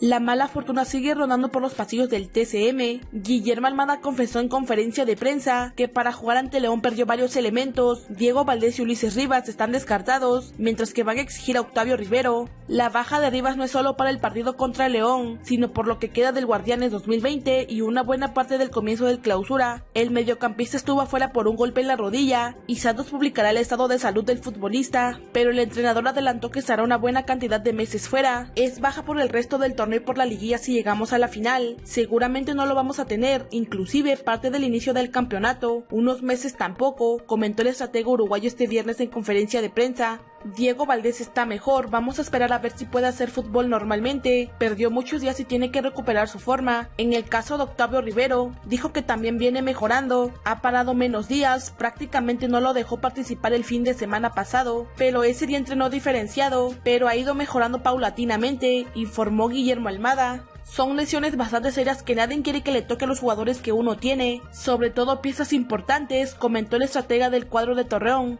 La mala fortuna sigue rondando por los pasillos del TCM. Guillermo Almada confesó en conferencia de prensa que para jugar ante León perdió varios elementos. Diego Valdés y Ulises Rivas están descartados, mientras que van a exigir a Octavio Rivero. La baja de Rivas no es solo para el partido contra León, sino por lo que queda del Guardianes 2020 y una buena parte del comienzo del clausura. El mediocampista estuvo afuera por un golpe en la rodilla y Santos publicará el estado de salud del futbolista, pero el entrenador adelantó que estará una buena cantidad de meses fuera. Es baja por el resto del torneo torneo por la liguilla si llegamos a la final. Seguramente no lo vamos a tener, inclusive parte del inicio del campeonato, unos meses tampoco, comentó el estratega uruguayo este viernes en conferencia de prensa. Diego Valdés está mejor, vamos a esperar a ver si puede hacer fútbol normalmente. Perdió muchos días y tiene que recuperar su forma. En el caso de Octavio Rivero, dijo que también viene mejorando. Ha parado menos días, prácticamente no lo dejó participar el fin de semana pasado, pero ese día entrenó diferenciado, pero ha ido mejorando paulatinamente, informó Guillermo Almada. Son lesiones bastante serias que nadie quiere que le toque a los jugadores que uno tiene, sobre todo piezas importantes, comentó el estratega del cuadro de Torreón.